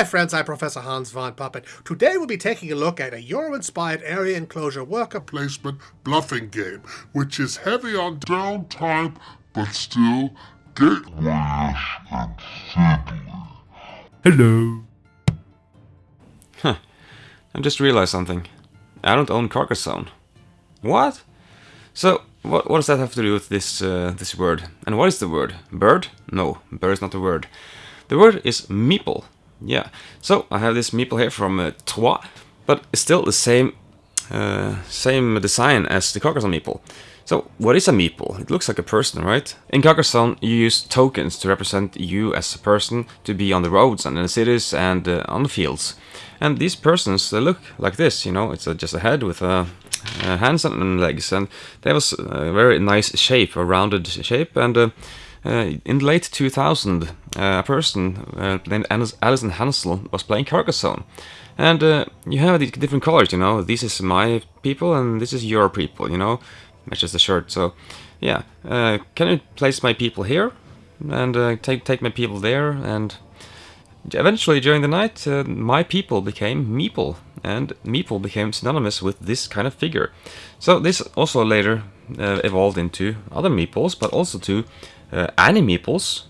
my friends, I'm Professor Hans von Puppet. Today we'll be taking a look at a Euro-inspired area enclosure worker placement bluffing game, which is heavy on downtime, but still gateway-ish and fiddly. Hello. Huh. I just realized something. I don't own Carcassonne. What? So, what, what does that have to do with this uh, this word? And what is the word? Bird? No, bird is not the word. The word is meeple. Yeah. So I have this meeple here from uh, Troyes, but it's still the same uh, same design as the Carcassonne meeple. So what is a meeple? It looks like a person, right? In Carcassonne, you use tokens to represent you as a person to be on the roads and in the cities and uh, on the fields. And these persons, they look like this, you know, it's a, just a head with a uh, hands and legs, and they have a very nice shape, a rounded shape, and uh, uh, in the late 2000, uh, a person uh, named Alison Hansel was playing Carcassonne. And uh, you have these different colors, you know, this is my people and this is your people, you know, matches the shirt. So, yeah, can you place my people here? And take, take my people there, and Eventually, during the night, uh, my people became meeple, and meeple became synonymous with this kind of figure. So this also later uh, evolved into other meeples, but also to uh, animeeples,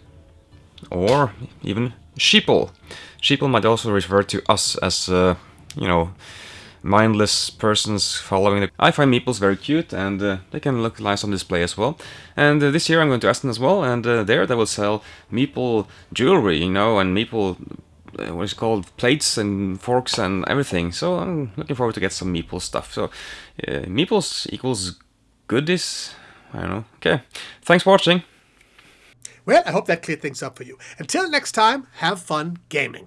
or even sheeple. Sheeple might also refer to us as, uh, you know, mindless persons following the... I find meeples very cute and uh, they can look nice on display as well. And uh, this year I'm going to Essen as well and uh, there they will sell meeple jewelry, you know, and meeple... Uh, what is called plates and forks and everything. So I'm looking forward to get some meeple stuff. So uh, meeples equals goodies? I don't know. Okay. Thanks for watching well I hope that cleared things up for you. Until next time have fun gaming